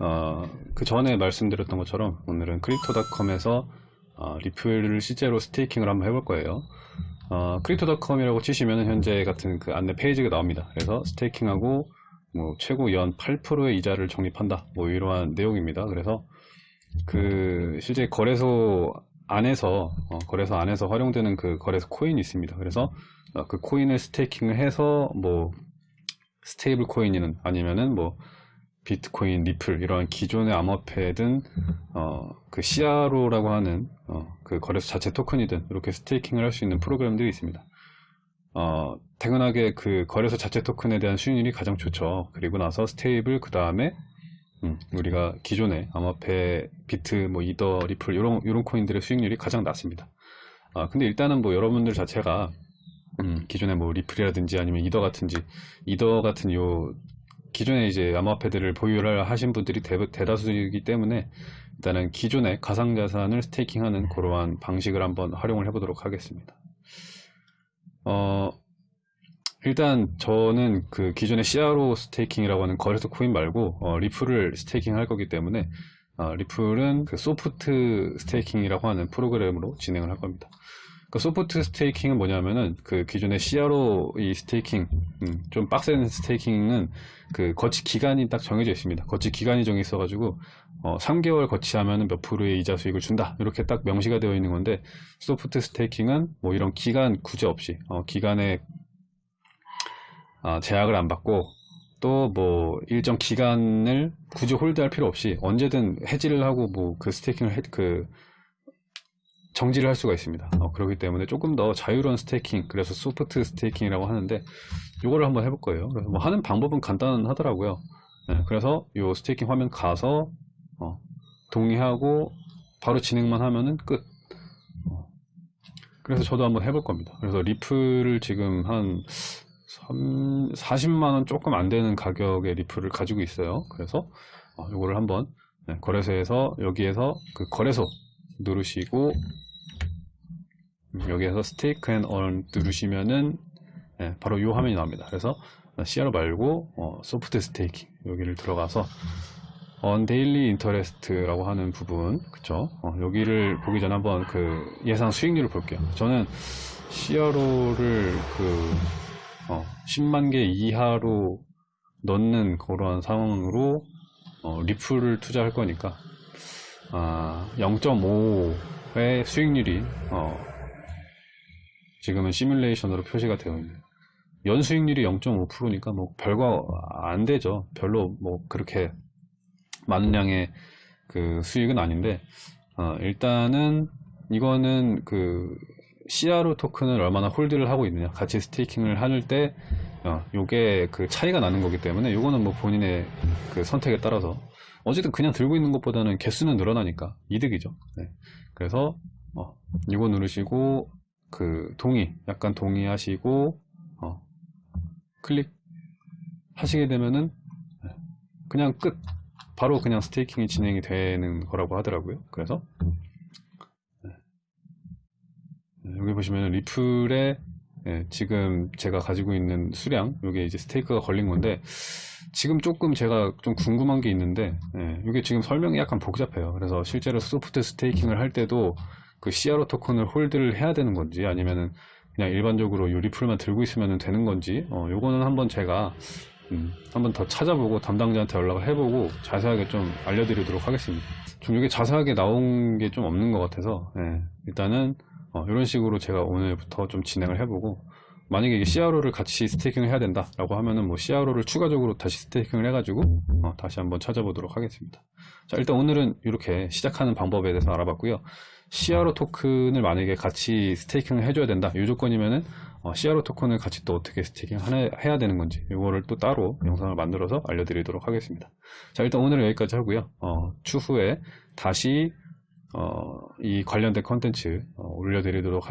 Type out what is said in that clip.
어, 그 전에 말씀드렸던 것처럼 오늘은 크립토닷컴에서 어, 리플을 실제로 staking을 한번 해볼 거예요. 어, 크립토닷컴이라고 치시면 현재 같은 그 안내 페이지가 나옵니다. 그래서 staking하고 뭐 최고 연 8%의 이자를 적립한다. 뭐 이러한 내용입니다. 그래서 그 실제 거래소 안에서 어, 거래소 안에서 활용되는 그 거래소 코인이 있습니다. 그래서 어, 그 코인을 staking을 해서 뭐 stable 코인이든 아니면은 뭐 비트코인, 리플 이런 기존의 암호화폐든 어, 그 CRO라고 하는 어, 그 거래소 자체 토큰이든 이렇게 staking을 할 수 있는 프로그램들이 있습니다. 어, 당연하게 그 거래소 자체 토큰에 대한 수익률이 가장 좋죠. 그리고 나서 stable 그 다음에 음, 우리가 기존의 암호화폐, 비트, 뭐 이더, 리플 이런 이런 코인들의 수익률이 가장 낮습니다. 아, 근데 일단은 뭐 여러분들 자체가 음, 기존에 뭐 리플이라든지 아니면 이더 같은지 이더 같은 요 기존에 이제 암호화폐들을 보유를 하신 분들이 대, 대다수이기 때문에 일단은 기존의 가상자산을 staking하는 그러한 방식을 한번 활용을 해보도록 하겠습니다. 어, 일단 저는 그 기존의 CRO staking이라고 하는 거래소 코인 말고 어, 리플을 staking 할 거기 때문에 어, 리플은 그 soft staking이라고 하는 프로그램으로 진행을 할 겁니다. 그 soft staking은 뭐냐면은 그 기존의 CRO 이 staking 음, 좀 빡센 staking은 그 거치 기간이 딱 정해져 있습니다. 거치 기간이 정해 있어가지고 어, 3개월 거치하면 몇 프로의 이자 수익을 준다 이렇게 딱 명시가 되어 있는 건데 soft staking은 뭐 이런 기간 규제 없이 어, 기간에 어, 제약을 안 받고 또 뭐 일정 기간을 굳이 hold할 필요 없이 언제든 해지를 하고 뭐 그 staking을 해, 그 정지를 할 수가 있습니다. 어, 그렇기 때문에 조금 더 자유로운 staking, 그래서 soft staking이라고 하는데 이거를 한번 해볼 거예요. 그래서 뭐 하는 방법은 간단하더라고요. 네, 그래서 이 staking 화면 가서 어, 동의하고 바로 진행만 하면은 끝. 어, 그래서 저도 한번 해볼 겁니다. 그래서 리플을 지금 한 3, 40만원 조금 안 되는 가격의 리플을 가지고 있어요. 그래서 어, 이거를 한번 네, 거래소에서 여기에서 그 거래소 누르시고 여기에서 stake and earn 누르시면은 네, 바로 이 화면이 나옵니다. 그래서 CRO 말고 어, soft staking 여기를 들어가서 earn daily interest라고 하는 부분 그쵸 어, 여기를 보기 전에 한번 그 예상 수익률을 볼게요 저는 CRO를 그 어, 10만 개 이하로 넣는 그런 상황으로 어, 리플을 투자할 거니까 아, 0.5의 수익률이 어, 지금은 시뮬레이션으로 표시가 되어 있는. 연 수익률이 0.5%니까 뭐 별거 안 되죠. 별로 뭐 그렇게 많은 양의 그 수익은 아닌데 어, 일단은 이거는 그 CRO 토큰을 얼마나 홀드를 하고 있느냐 같이 스테이킹을 하는 때 어, 요게 그 차이가 나는 거기 때문에 요거는 뭐 본인의 그 선택에 따라서. 어쨌든 그냥 들고 있는 것보다는 개수는 늘어나니까 이득이죠. 네. 그래서 어, 이거 누르시고 그 동의 약간 동의하시고 어, 클릭 하시게 되면은 네. 그냥 끝 바로 그냥 스테이킹이 진행이 되는 거라고 하더라고요 그래서 네. 여기 보시면 리플에 예, 지금 제가 가지고 있는 수량 이게 이제 stake가 걸린 건데 지금 조금 제가 좀 궁금한 게 있는데 예, 이게 지금 설명이 약간 복잡해요 그래서 실제로 soft staking을 할 때도 그 CRO 토큰을 hold를 해야 되는 건지 아니면은 그냥 일반적으로 요 리플만 들고 있으면 되는 건지 어, 요거는 한번 제가 음, 한번 더 찾아보고 담당자한테 연락을 해보고 자세하게 좀 알려드리도록 하겠습니다. 좀 이게 자세하게 나온 게 좀 없는 것 같아서 예, 일단은 어, 이런 식으로 제가 오늘부터 좀 진행을 해보고 만약에 이게 CRO를 같이 staking을 해야 된다 라고 하면은 뭐 CRO를 추가적으로 다시 staking을 해가지고 어, 다시 한번 찾아보도록 하겠습니다. 자 일단 오늘은 이렇게 시작하는 방법에 대해서 알아봤고요 CRO 토큰을 만약에 같이 staking을 해줘야 된다. 이 조건이면은 어, CRO 토큰을 같이 또 어떻게 staking 해야 되는 건지 이거를 또 따로 영상을 만들어서 알려드리도록 하겠습니다. 자 일단 오늘은 여기까지 하고요. 어, 추후에 다시 어, 이 관련된 컨텐츠 어, 올려드리도록 하겠습니다